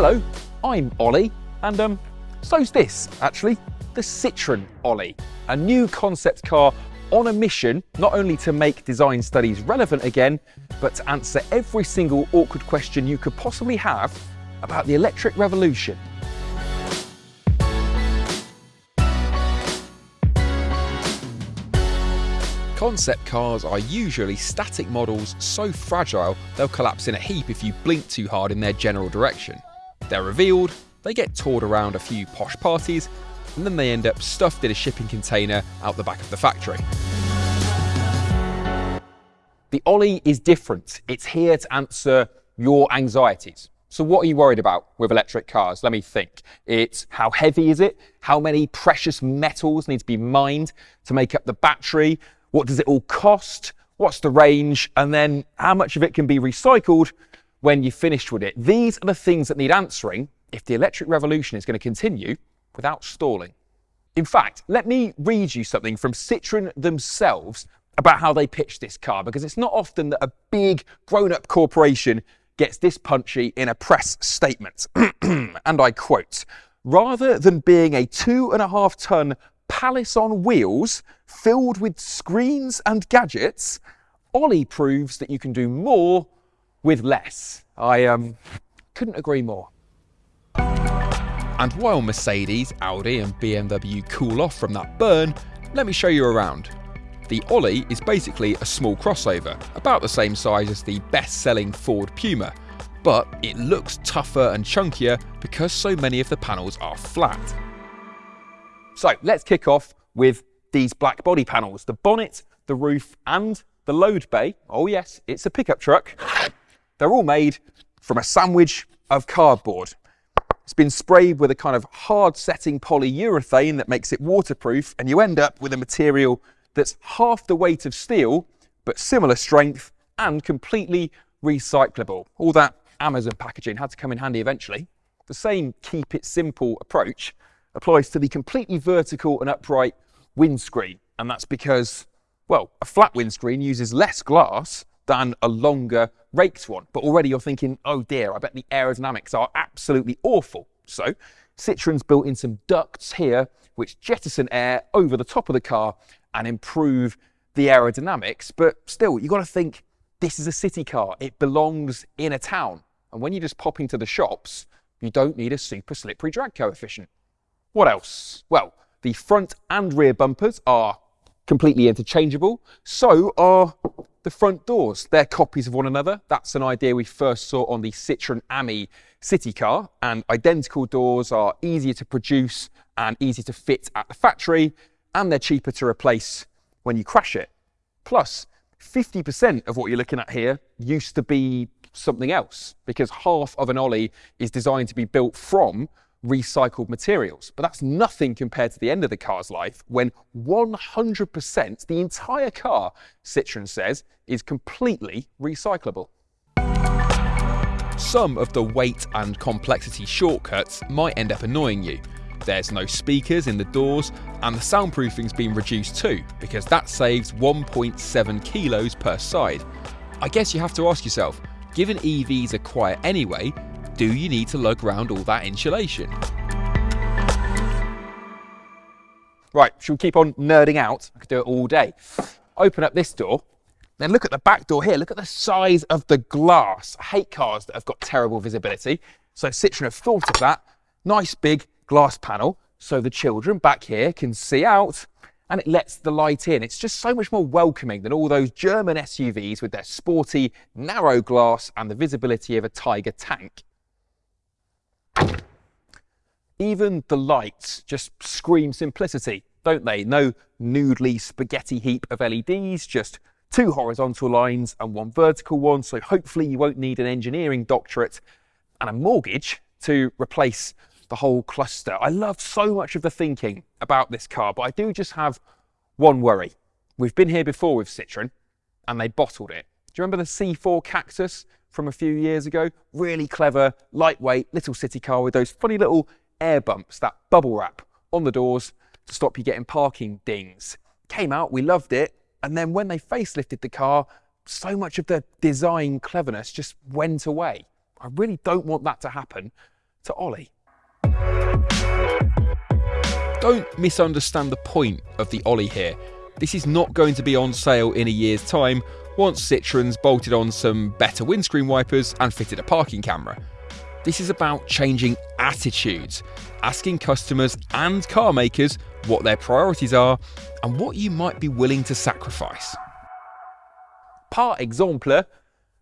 Hello, I'm Ollie, and um, so's this, actually, the Citroen Oli, a new concept car on a mission not only to make design studies relevant again, but to answer every single awkward question you could possibly have about the electric revolution. Concept cars are usually static models so fragile they'll collapse in a heap if you blink too hard in their general direction. They're revealed, they get toured around a few posh parties, and then they end up stuffed in a shipping container out the back of the factory. The Oli is different. It's here to answer your anxieties. So what are you worried about with electric cars? Let me think. It's how heavy is it? How many precious metals need to be mined to make up the battery? What does it all cost? What's the range? And then how much of it can be recycled when you've finished with it? These are the things that need answering if the electric revolution is going to continue without stalling. In fact, let me read you something from Citroën themselves about how they pitched this car, because it's not often that a big grown up corporation gets this punchy in a press statement. and I quote, rather than being a two and a half ton palace on wheels filled with screens and gadgets, Ollie proves that you can do more with less. I um, couldn't agree more. And while Mercedes, Audi and BMW cool off from that burn, let me show you around. The Oli is basically a small crossover, about the same size as the best-selling Ford Puma, but it looks tougher and chunkier because so many of the panels are flat. So let's kick off with these black body panels, the bonnet, the roof and the load bay. Oh yes, it's a pickup truck. They're all made from a sandwich of cardboard. It's been sprayed with a kind of hard setting polyurethane that makes it waterproof and you end up with a material that's half the weight of steel, but similar strength and completely recyclable. All that Amazon packaging had to come in handy eventually. The same keep it simple approach applies to the completely vertical and upright windscreen. And that's because, well, a flat windscreen uses less glass than a longer raked one. But already you're thinking, oh dear, I bet the aerodynamics are absolutely awful. So Citroen's built in some ducts here, which jettison air over the top of the car and improve the aerodynamics. But still, you've got to think this is a city car. It belongs in a town. And when you just pop into the shops, you don't need a super slippery drag coefficient. What else? Well, the front and rear bumpers are completely interchangeable. So are the front doors. They're copies of one another. That's an idea we first saw on the Citroen Ami city car. And identical doors are easier to produce and easy to fit at the factory and they're cheaper to replace when you crash it. Plus, 50% of what you're looking at here used to be something else because half of an Oli is designed to be built from recycled materials. But that's nothing compared to the end of the car's life when 100%, the entire car, Citroën says, is completely recyclable. Some of the weight and complexity shortcuts might end up annoying you, there's no speakers in the doors, and the soundproofing's been reduced too, because that saves 1.7 kilos per side. I guess you have to ask yourself, given EVs are quiet anyway, do you need to lug around all that insulation? Right, should we keep on nerding out? I could do it all day. Open up this door, then look at the back door here. Look at the size of the glass. I hate cars that have got terrible visibility. So Citroen have thought of that. Nice big glass panel so the children back here can see out and it lets the light in. It's just so much more welcoming than all those German SUVs with their sporty, narrow glass and the visibility of a Tiger tank. Even the lights just scream simplicity, don't they? No noodly spaghetti heap of LEDs, just two horizontal lines and one vertical one. So hopefully you won't need an engineering doctorate and a mortgage to replace the whole cluster. I love so much of the thinking about this car, but I do just have one worry. We've been here before with Citroen and they bottled it. Do you remember the C4 Cactus from a few years ago? Really clever, lightweight, little city car with those funny little air bumps, that bubble wrap on the doors to stop you getting parking dings. Came out, we loved it, and then when they facelifted the car, so much of the design cleverness just went away. I really don't want that to happen to Oli. Don't misunderstand the point of the Oli here. This is not going to be on sale in a year's time once Citroen's bolted on some better windscreen wipers and fitted a parking camera. This is about changing attitudes, asking customers and car makers what their priorities are and what you might be willing to sacrifice. Par exemple,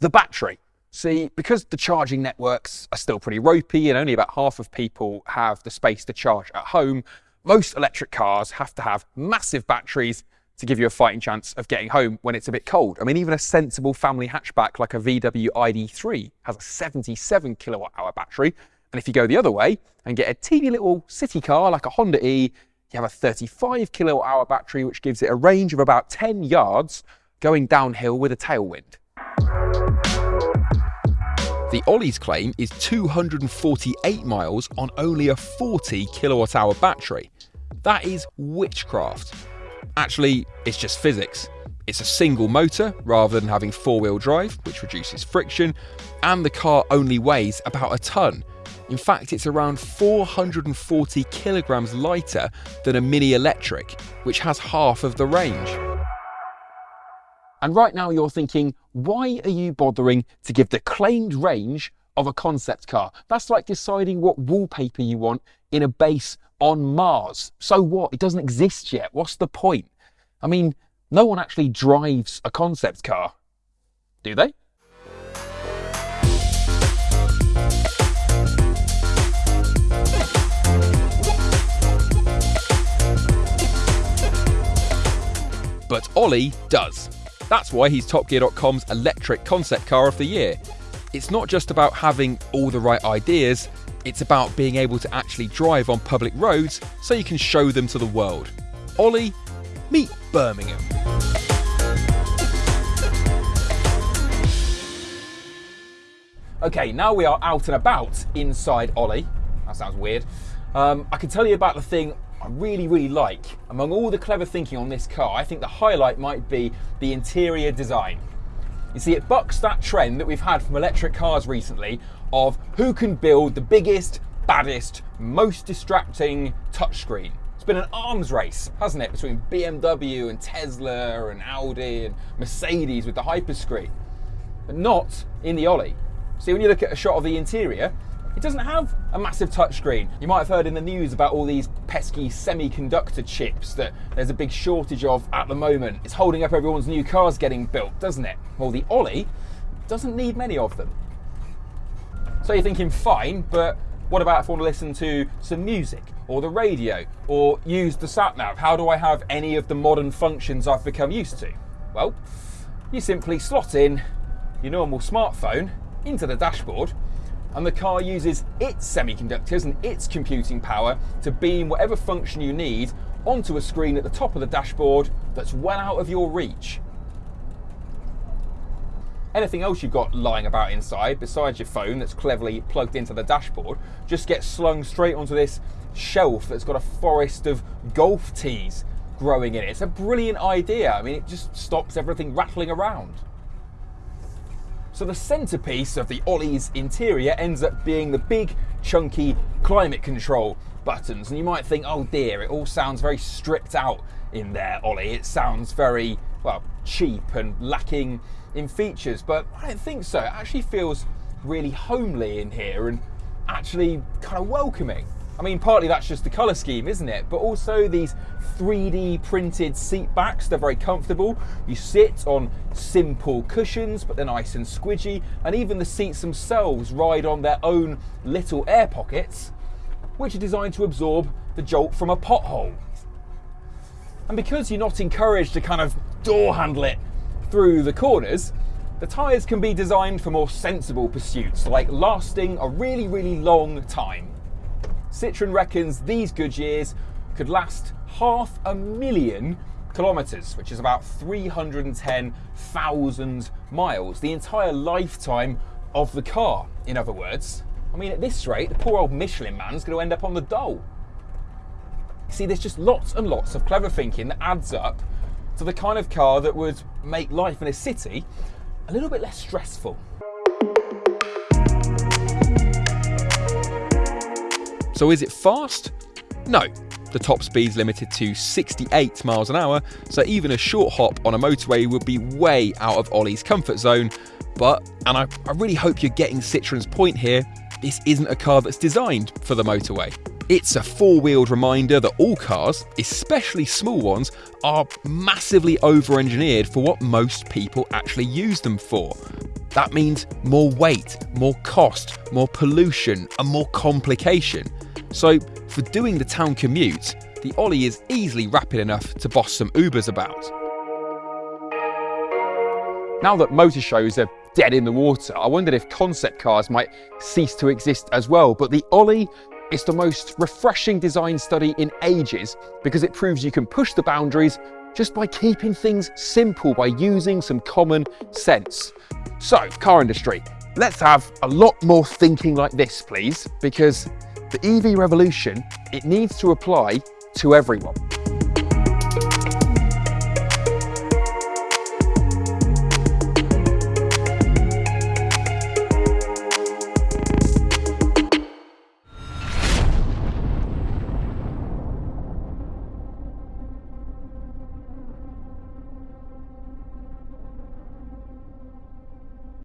the battery. See, because the charging networks are still pretty ropey and only about half of people have the space to charge at home, most electric cars have to have massive batteries to give you a fighting chance of getting home when it's a bit cold. I mean, even a sensible family hatchback like a VW ID3 has a 77 kilowatt hour battery. And if you go the other way and get a teeny little city car like a Honda E, you have a 35 kilowatt hour battery, which gives it a range of about 10 yards going downhill with a tailwind. The Oli's claim is 248 miles on only a 40 kilowatt hour battery. That is witchcraft. Actually, it's just physics. It's a single motor rather than having four wheel drive, which reduces friction, and the car only weighs about a tonne. In fact, it's around 440 kilograms lighter than a Mini Electric, which has half of the range. And right now you're thinking, why are you bothering to give the claimed range of a concept car? That's like deciding what wallpaper you want in a base on Mars. So what? It doesn't exist yet. What's the point? I mean, no one actually drives a concept car, do they? But Ollie does. That's why he's TopGear.com's electric concept car of the year. It's not just about having all the right ideas, it's about being able to actually drive on public roads so you can show them to the world. Oli, meet Birmingham. Okay, now we are out and about inside Oli. That sounds weird. Um, I can tell you about the thing I really, really like. Among all the clever thinking on this car, I think the highlight might be the interior design. You see, it bucks that trend that we've had from electric cars recently of who can build the biggest, baddest, most distracting touchscreen. It's been an arms race, hasn't it, between BMW and Tesla and Audi and Mercedes with the hyperscreen, but not in the Oli. See, when you look at a shot of the interior, it doesn't have a massive touchscreen. You might have heard in the news about all these pesky semiconductor chips that there's a big shortage of at the moment. It's holding up everyone's new cars getting built, doesn't it? Well, the Oli doesn't need many of them. So you're thinking, fine, but what about if I want to listen to some music or the radio or use the sat nav? How do I have any of the modern functions I've become used to? Well, you simply slot in your normal smartphone into the dashboard and the car uses its semiconductors and its computing power to beam whatever function you need onto a screen at the top of the dashboard that's well out of your reach. Anything else you've got lying about inside, besides your phone that's cleverly plugged into the dashboard, just gets slung straight onto this shelf that's got a forest of golf tees growing in it. It's a brilliant idea. I mean, it just stops everything rattling around. So the centerpiece of the Oli's interior ends up being the big, chunky climate control buttons. And you might think, oh dear, it all sounds very stripped out in there, Ollie. It sounds very, well, cheap and lacking in features. But I don't think so. It actually feels really homely in here and actually kind of welcoming. I mean, partly that's just the colour scheme, isn't it? But also these 3D printed seat backs, they're very comfortable. You sit on simple cushions, but they're nice and squidgy. And even the seats themselves ride on their own little air pockets, which are designed to absorb the jolt from a pothole. And because you're not encouraged to kind of door handle it through the corners, the tyres can be designed for more sensible pursuits, like lasting a really, really long time. Citroen reckons these Goodyears could last half a million kilometres, which is about 310,000 miles, the entire lifetime of the car, in other words. I mean, at this rate, the poor old Michelin man's going to end up on the dole. See, there's just lots and lots of clever thinking that adds up to the kind of car that would make life in a city a little bit less stressful. So is it fast? No. The top speed's limited to 68 miles an hour, so even a short hop on a motorway would be way out of Oli's comfort zone. But, and I, I really hope you're getting Citroen's point here, this isn't a car that's designed for the motorway. It's a four-wheeled reminder that all cars, especially small ones, are massively over-engineered for what most people actually use them for. That means more weight, more cost, more pollution, and more complication. So, for doing the town commute, the Oli is easily rapid enough to boss some Ubers about. Now that motor shows are dead in the water, I wondered if concept cars might cease to exist as well. But the Oli is the most refreshing design study in ages because it proves you can push the boundaries just by keeping things simple, by using some common sense. So, car industry, let's have a lot more thinking like this, please, because the EV revolution, it needs to apply to everyone.